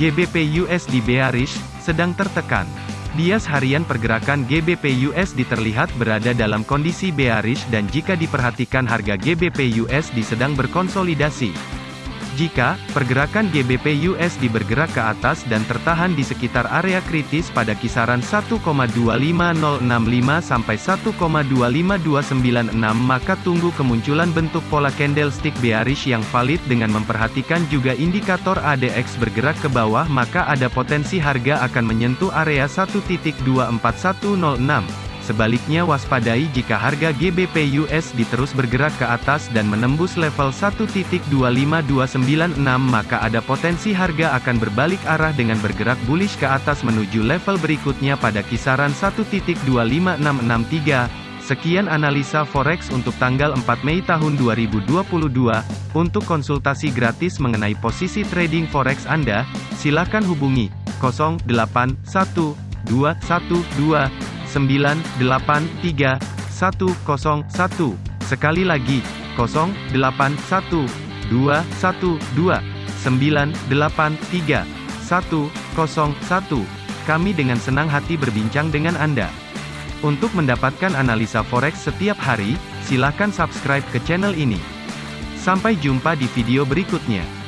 GBP USD bearish, sedang tertekan. Bias harian pergerakan GBP USD terlihat berada dalam kondisi bearish dan jika diperhatikan harga GBP USD sedang berkonsolidasi. Jika pergerakan GBP USD bergerak ke atas dan tertahan di sekitar area kritis pada kisaran 1,25065 sampai 1,25296 maka tunggu kemunculan bentuk pola candlestick bearish yang valid dengan memperhatikan juga indikator ADX bergerak ke bawah maka ada potensi harga akan menyentuh area 1.24106. Sebaliknya waspadai jika harga GBP USD terus bergerak ke atas dan menembus level 1.25296 maka ada potensi harga akan berbalik arah dengan bergerak bullish ke atas menuju level berikutnya pada kisaran 1.25663. Sekian analisa forex untuk tanggal 4 Mei tahun 2022. Untuk konsultasi gratis mengenai posisi trading forex Anda, silakan hubungi 081212 983 101. Sekali lagi, 081212 983 101. Kami dengan senang hati berbincang dengan Anda. Untuk mendapatkan analisa forex setiap hari, silakan subscribe ke channel ini. Sampai jumpa di video berikutnya.